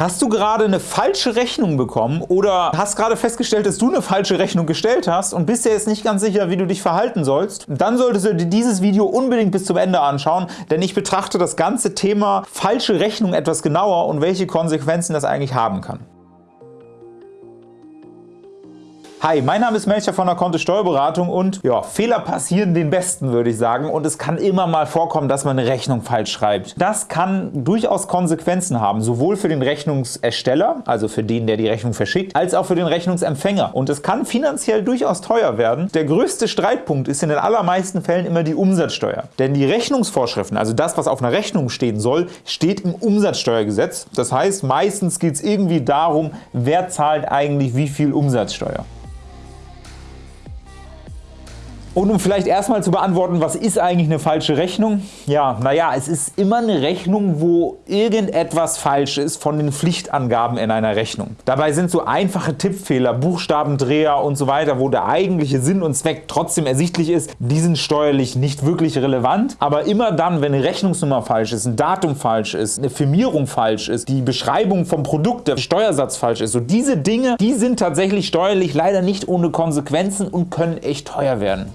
Hast du gerade eine falsche Rechnung bekommen oder hast gerade festgestellt, dass du eine falsche Rechnung gestellt hast und bist dir jetzt nicht ganz sicher, wie du dich verhalten sollst? Dann solltest du dir dieses Video unbedingt bis zum Ende anschauen, denn ich betrachte das ganze Thema falsche Rechnung etwas genauer und welche Konsequenzen das eigentlich haben kann. Hi, mein Name ist Melcher von der Kontist Steuerberatung und ja, Fehler passieren den Besten, würde ich sagen. Und es kann immer mal vorkommen, dass man eine Rechnung falsch schreibt. Das kann durchaus Konsequenzen haben, sowohl für den Rechnungsersteller, also für den, der die Rechnung verschickt, als auch für den Rechnungsempfänger. Und es kann finanziell durchaus teuer werden. Der größte Streitpunkt ist in den allermeisten Fällen immer die Umsatzsteuer. Denn die Rechnungsvorschriften, also das, was auf einer Rechnung stehen soll, steht im Umsatzsteuergesetz. Das heißt, meistens geht es irgendwie darum, wer zahlt eigentlich wie viel Umsatzsteuer. Und um vielleicht erstmal zu beantworten, was ist eigentlich eine falsche Rechnung? Ja, naja, es ist immer eine Rechnung, wo irgendetwas falsch ist von den Pflichtangaben in einer Rechnung. Dabei sind so einfache Tippfehler, Buchstabendreher und so weiter, wo der eigentliche Sinn und Zweck trotzdem ersichtlich ist, die sind steuerlich nicht wirklich relevant. Aber immer dann, wenn eine Rechnungsnummer falsch ist, ein Datum falsch ist, eine Firmierung falsch ist, die Beschreibung vom Produkt, der Steuersatz falsch ist, so diese Dinge, die sind tatsächlich steuerlich leider nicht ohne Konsequenzen und können echt teuer werden.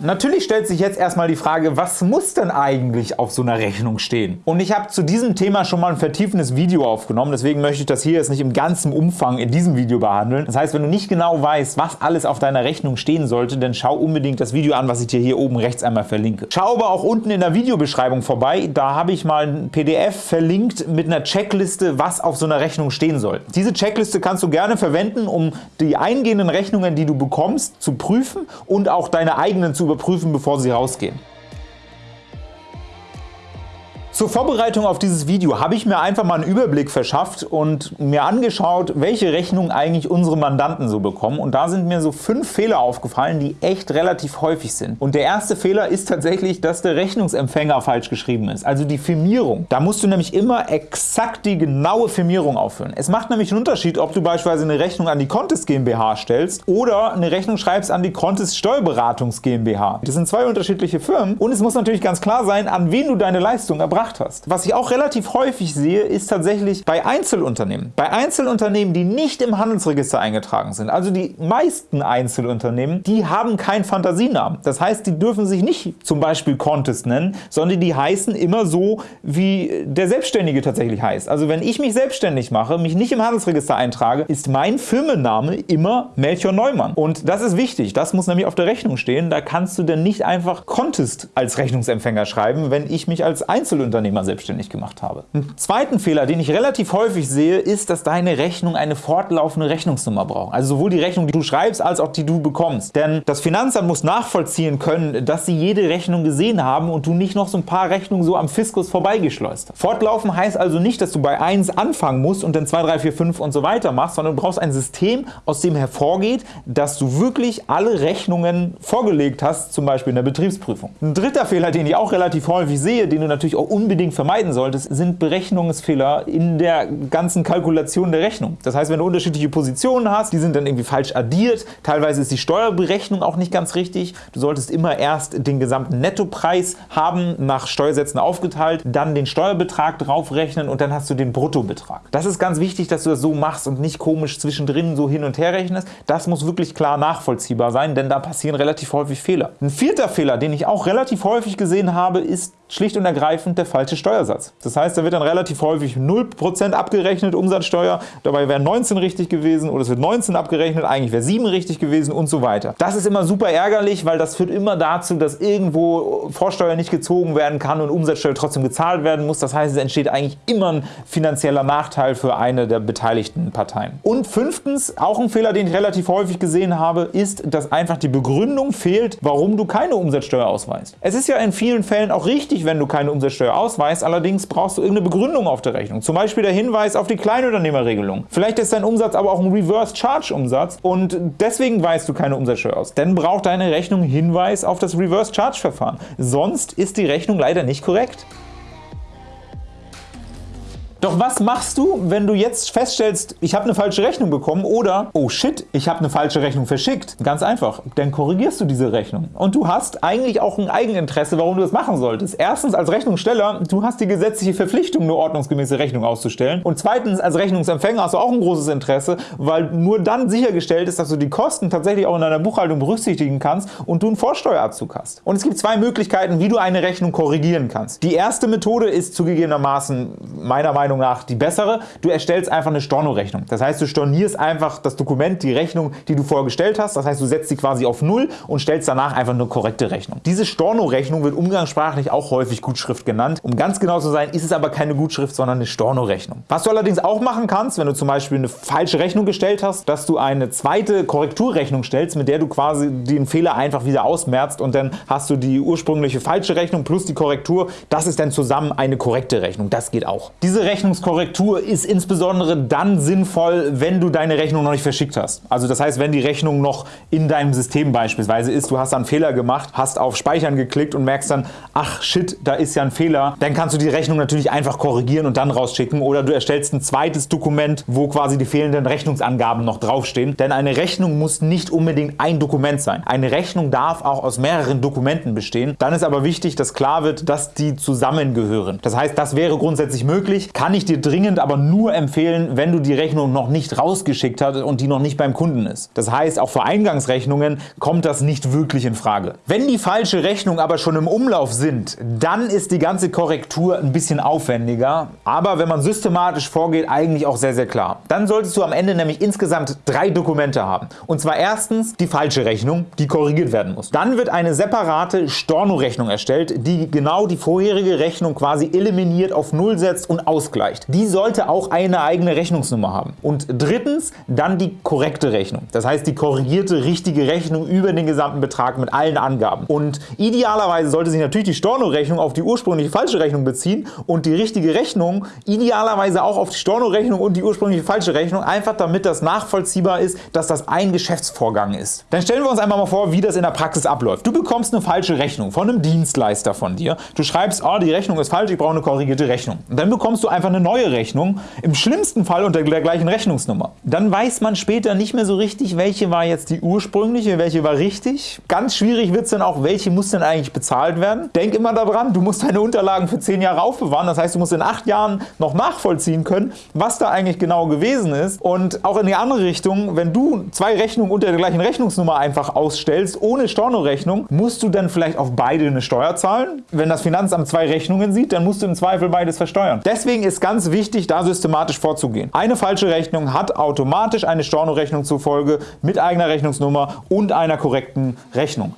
Natürlich stellt sich jetzt erstmal die Frage, was muss denn eigentlich auf so einer Rechnung stehen? Und ich habe zu diesem Thema schon mal ein vertiefendes Video aufgenommen, deswegen möchte ich das hier jetzt nicht im ganzen Umfang in diesem Video behandeln. Das heißt, wenn du nicht genau weißt, was alles auf deiner Rechnung stehen sollte, dann schau unbedingt das Video an, was ich dir hier oben rechts einmal verlinke. Schau aber auch unten in der Videobeschreibung vorbei, da habe ich mal ein PDF verlinkt mit einer Checkliste, was auf so einer Rechnung stehen soll. Diese Checkliste kannst du gerne verwenden, um die eingehenden Rechnungen, die du bekommst, zu prüfen und auch deine eigenen zu überprüfen, bevor Sie rausgehen. Zur Vorbereitung auf dieses Video habe ich mir einfach mal einen Überblick verschafft und mir angeschaut, welche Rechnungen eigentlich unsere Mandanten so bekommen. Und da sind mir so fünf Fehler aufgefallen, die echt relativ häufig sind. Und der erste Fehler ist tatsächlich, dass der Rechnungsempfänger falsch geschrieben ist, also die Firmierung. Da musst du nämlich immer exakt die genaue Firmierung aufführen. Es macht nämlich einen Unterschied, ob du beispielsweise eine Rechnung an die Contest GmbH stellst oder eine Rechnung schreibst an die Contest Steuerberatungs GmbH. Das sind zwei unterschiedliche Firmen und es muss natürlich ganz klar sein, an wen du deine Leistung erbracht gemacht hast. Was ich auch relativ häufig sehe, ist tatsächlich bei Einzelunternehmen. Bei Einzelunternehmen, die nicht im Handelsregister eingetragen sind, also die meisten Einzelunternehmen, die haben keinen Fantasienamen. Das heißt, die dürfen sich nicht zum Beispiel Contest nennen, sondern die heißen immer so, wie der Selbstständige tatsächlich heißt. Also wenn ich mich selbstständig mache, mich nicht im Handelsregister eintrage, ist mein Firmenname immer Melchior Neumann. Und das ist wichtig. Das muss nämlich auf der Rechnung stehen. Da kannst du denn nicht einfach Contest als Rechnungsempfänger schreiben, wenn ich mich als Einzelunternehmer Unternehmer selbstständig gemacht habe. Einen zweiten Fehler, den ich relativ häufig sehe, ist, dass deine Rechnung eine fortlaufende Rechnungsnummer braucht. Also sowohl die Rechnung, die du schreibst, als auch die du bekommst. Denn das Finanzamt muss nachvollziehen können, dass sie jede Rechnung gesehen haben und du nicht noch so ein paar Rechnungen so am Fiskus vorbeigeschleust hast. Fortlaufen heißt also nicht, dass du bei 1 anfangen musst und dann 2, 3, 4, 5 und so weiter machst, sondern du brauchst ein System, aus dem hervorgeht, dass du wirklich alle Rechnungen vorgelegt hast, zum Beispiel in der Betriebsprüfung. Ein dritter Fehler, den ich auch relativ häufig sehe, den du natürlich auch unbedingt vermeiden solltest, sind Berechnungsfehler in der ganzen Kalkulation der Rechnung. Das heißt, wenn du unterschiedliche Positionen hast, die sind dann irgendwie falsch addiert, teilweise ist die Steuerberechnung auch nicht ganz richtig. Du solltest immer erst den gesamten Nettopreis haben, nach Steuersätzen aufgeteilt, dann den Steuerbetrag draufrechnen und dann hast du den Bruttobetrag. Das ist ganz wichtig, dass du das so machst und nicht komisch zwischendrin so hin und her rechnest. Das muss wirklich klar nachvollziehbar sein, denn da passieren relativ häufig Fehler. Ein vierter Fehler, den ich auch relativ häufig gesehen habe, ist schlicht und ergreifend der falsche Steuersatz. Das heißt, da wird dann relativ häufig 0% abgerechnet, Umsatzsteuer, dabei wäre 19 richtig gewesen oder es wird 19 abgerechnet, eigentlich wäre 7 richtig gewesen und so weiter. Das ist immer super ärgerlich, weil das führt immer dazu, dass irgendwo Vorsteuer nicht gezogen werden kann und Umsatzsteuer trotzdem gezahlt werden muss. Das heißt, es entsteht eigentlich immer ein finanzieller Nachteil für eine der beteiligten Parteien. Und fünftens, auch ein Fehler, den ich relativ häufig gesehen habe, ist, dass einfach die Begründung fehlt, warum du keine Umsatzsteuer ausweist. Es ist ja in vielen Fällen auch richtig, richtig, wenn du keine Umsatzsteuer ausweist, allerdings brauchst du irgendeine Begründung auf der Rechnung. Zum Beispiel der Hinweis auf die Kleinunternehmerregelung. Vielleicht ist dein Umsatz aber auch ein Reverse-Charge-Umsatz und deswegen weist du keine Umsatzsteuer aus. Dann braucht deine Rechnung Hinweis auf das Reverse-Charge-Verfahren. Sonst ist die Rechnung leider nicht korrekt. Doch was machst du, wenn du jetzt feststellst, ich habe eine falsche Rechnung bekommen oder oh shit, ich habe eine falsche Rechnung verschickt? Ganz einfach, dann korrigierst du diese Rechnung. Und du hast eigentlich auch ein Eigeninteresse, warum du das machen solltest. Erstens als Rechnungssteller, du hast die gesetzliche Verpflichtung, eine ordnungsgemäße Rechnung auszustellen. Und zweitens als Rechnungsempfänger hast du auch ein großes Interesse, weil nur dann sichergestellt ist, dass du die Kosten tatsächlich auch in deiner Buchhaltung berücksichtigen kannst und du einen Vorsteuerabzug hast. Und es gibt zwei Möglichkeiten, wie du eine Rechnung korrigieren kannst. Die erste Methode ist zugegebenermaßen meiner Meinung nach die bessere. Du erstellst einfach eine Stornorechnung. Das heißt, du stornierst einfach das Dokument, die Rechnung, die du vorgestellt hast. Das heißt, du setzt sie quasi auf Null und stellst danach einfach eine korrekte Rechnung. Diese Storno-Rechnung wird umgangssprachlich auch häufig Gutschrift genannt. Um ganz genau zu sein, ist es aber keine Gutschrift, sondern eine Storno-Rechnung. Was du allerdings auch machen kannst, wenn du zum Beispiel eine falsche Rechnung gestellt hast, dass du eine zweite Korrekturrechnung stellst, mit der du quasi den Fehler einfach wieder ausmerzt und dann hast du die ursprüngliche falsche Rechnung plus die Korrektur. Das ist dann zusammen eine korrekte Rechnung. Das geht auch. Diese Rechnungskorrektur ist insbesondere dann sinnvoll, wenn du deine Rechnung noch nicht verschickt hast. Also das heißt, wenn die Rechnung noch in deinem System beispielsweise ist, du hast einen Fehler gemacht, hast auf Speichern geklickt und merkst dann, ach shit, da ist ja ein Fehler, dann kannst du die Rechnung natürlich einfach korrigieren und dann rausschicken oder du erstellst ein zweites Dokument, wo quasi die fehlenden Rechnungsangaben noch draufstehen. Denn eine Rechnung muss nicht unbedingt ein Dokument sein. Eine Rechnung darf auch aus mehreren Dokumenten bestehen. Dann ist aber wichtig, dass klar wird, dass die zusammengehören. Das heißt, das wäre grundsätzlich möglich, kann ich dir dringend aber nur empfehlen, wenn du die Rechnung noch nicht rausgeschickt hast und die noch nicht beim Kunden ist. Das heißt, auch für Eingangsrechnungen kommt das nicht wirklich in Frage. Wenn die falsche Rechnung aber schon im Umlauf sind, dann ist die ganze Korrektur ein bisschen aufwendiger, aber wenn man systematisch vorgeht, eigentlich auch sehr, sehr klar. Dann solltest du am Ende nämlich insgesamt drei Dokumente haben. Und zwar erstens die falsche Rechnung, die korrigiert werden muss. Dann wird eine separate Storno-Rechnung erstellt, die genau die vorherige Rechnung quasi eliminiert, auf Null setzt und ausgleicht. Die sollte auch eine eigene Rechnungsnummer haben. Und drittens dann die korrekte Rechnung. Das heißt die korrigierte richtige Rechnung über den gesamten Betrag mit allen Angaben. Und idealerweise sollte sich natürlich die Storno-Rechnung auf die ursprüngliche falsche Rechnung beziehen und die richtige Rechnung idealerweise auch auf die Storno-Rechnung und die ursprüngliche falsche Rechnung, einfach damit das nachvollziehbar ist, dass das ein Geschäftsvorgang ist. Dann stellen wir uns einmal mal vor, wie das in der Praxis abläuft. Du bekommst eine falsche Rechnung von einem Dienstleister von dir. Du schreibst, oh, die Rechnung ist falsch, ich brauche eine korrigierte Rechnung. Und dann bekommst du einfach eine neue Rechnung, im schlimmsten Fall unter der gleichen Rechnungsnummer. Dann weiß man später nicht mehr so richtig, welche war jetzt die ursprüngliche, welche war richtig. Ganz schwierig wird es dann auch, welche muss denn eigentlich bezahlt werden. Denk immer daran, du musst deine Unterlagen für zehn Jahre aufbewahren. Das heißt, du musst in acht Jahren noch nachvollziehen können, was da eigentlich genau gewesen ist. Und auch in die andere Richtung, wenn du zwei Rechnungen unter der gleichen Rechnungsnummer einfach ausstellst, ohne Stornorechnung, musst du dann vielleicht auf beide eine Steuer zahlen. Wenn das Finanzamt zwei Rechnungen sieht, dann musst du im Zweifel beides versteuern. Deswegen ist ganz wichtig, da systematisch vorzugehen. Eine falsche Rechnung hat automatisch eine Stornorechnung zur Folge mit eigener Rechnungsnummer und einer korrekten Rechnung.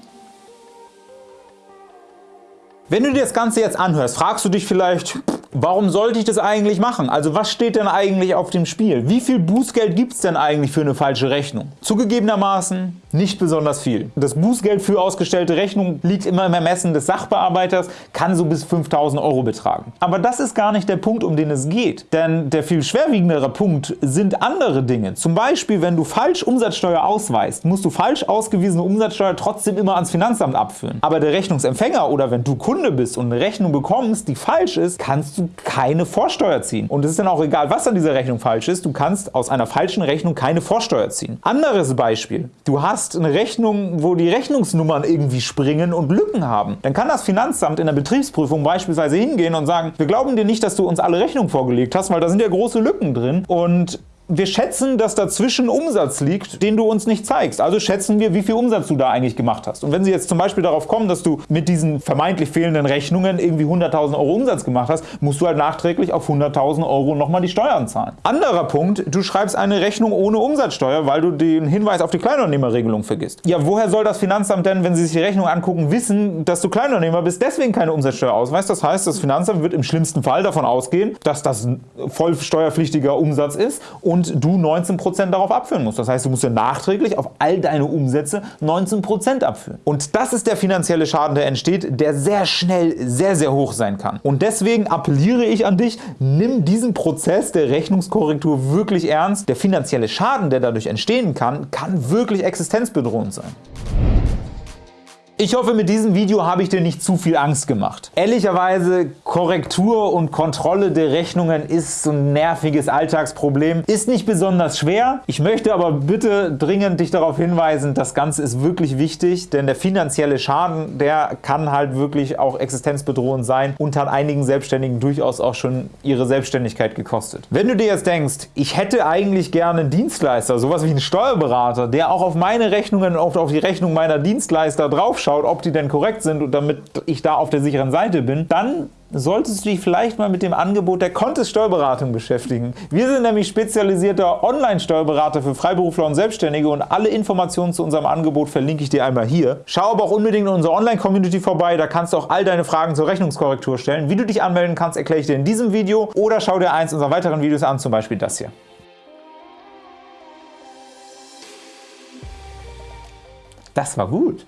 Wenn du dir das Ganze jetzt anhörst, fragst du dich vielleicht, warum sollte ich das eigentlich machen? Also was steht denn eigentlich auf dem Spiel? Wie viel Bußgeld gibt es denn eigentlich für eine falsche Rechnung? Zugegebenermaßen nicht besonders viel. Das Bußgeld für ausgestellte Rechnungen liegt immer im Ermessen des Sachbearbeiters, kann so bis 5.000 Euro betragen. Aber das ist gar nicht der Punkt, um den es geht. Denn der viel schwerwiegendere Punkt sind andere Dinge. Zum Beispiel, wenn du falsch Umsatzsteuer ausweist, musst du falsch ausgewiesene Umsatzsteuer trotzdem immer ans Finanzamt abführen. Aber der Rechnungsempfänger oder wenn du Kunde bist und eine Rechnung bekommst, die falsch ist, kannst du keine Vorsteuer ziehen. Und es ist dann auch egal, was an dieser Rechnung falsch ist, du kannst aus einer falschen Rechnung keine Vorsteuer ziehen. Anderes Beispiel. Du hast hast eine Rechnung, wo die Rechnungsnummern irgendwie springen und Lücken haben, dann kann das Finanzamt in der Betriebsprüfung beispielsweise hingehen und sagen, wir glauben dir nicht, dass du uns alle Rechnungen vorgelegt hast, weil da sind ja große Lücken drin. Und wir schätzen, dass dazwischen Umsatz liegt, den du uns nicht zeigst. Also schätzen wir, wie viel Umsatz du da eigentlich gemacht hast. Und wenn Sie jetzt zum Beispiel darauf kommen, dass du mit diesen vermeintlich fehlenden Rechnungen irgendwie 100.000 Euro Umsatz gemacht hast, musst du halt nachträglich auf 100.000 Euro nochmal die Steuern zahlen. Anderer Punkt, du schreibst eine Rechnung ohne Umsatzsteuer, weil du den Hinweis auf die Kleinunternehmerregelung vergisst. Ja, woher soll das Finanzamt denn, wenn sie sich die Rechnung angucken, wissen, dass du Kleinunternehmer bist, deswegen keine Umsatzsteuer ausweist? Das heißt, das Finanzamt wird im schlimmsten Fall davon ausgehen, dass das voll steuerpflichtiger Umsatz ist und und du 19% darauf abführen musst. Das heißt, du musst ja nachträglich auf all deine Umsätze 19% abführen. Und das ist der finanzielle Schaden, der entsteht, der sehr schnell sehr, sehr hoch sein kann. Und deswegen appelliere ich an dich, nimm diesen Prozess der Rechnungskorrektur wirklich ernst. Der finanzielle Schaden, der dadurch entstehen kann, kann wirklich existenzbedrohend sein. Ich hoffe, mit diesem Video habe ich dir nicht zu viel Angst gemacht. Ehrlicherweise, Korrektur und Kontrolle der Rechnungen ist so ein nerviges Alltagsproblem. Ist nicht besonders schwer. Ich möchte aber bitte dringend dich darauf hinweisen, das Ganze ist wirklich wichtig, denn der finanzielle Schaden, der kann halt wirklich auch existenzbedrohend sein und hat einigen Selbstständigen durchaus auch schon ihre Selbstständigkeit gekostet. Wenn du dir jetzt denkst, ich hätte eigentlich gerne einen Dienstleister, sowas wie einen Steuerberater, der auch auf meine Rechnungen, auf die Rechnung meiner Dienstleister draufschaut, schaut, ob die denn korrekt sind und damit ich da auf der sicheren Seite bin, dann solltest du dich vielleicht mal mit dem Angebot der Contest Steuerberatung beschäftigen. Wir sind nämlich spezialisierter Online-Steuerberater für Freiberufler und Selbstständige und alle Informationen zu unserem Angebot verlinke ich dir einmal hier. Schau aber auch unbedingt in unserer Online-Community vorbei, da kannst du auch all deine Fragen zur Rechnungskorrektur stellen. Wie du dich anmelden kannst, erkläre ich dir in diesem Video oder schau dir eins unserer weiteren Videos an, zum Beispiel das hier. Das war gut.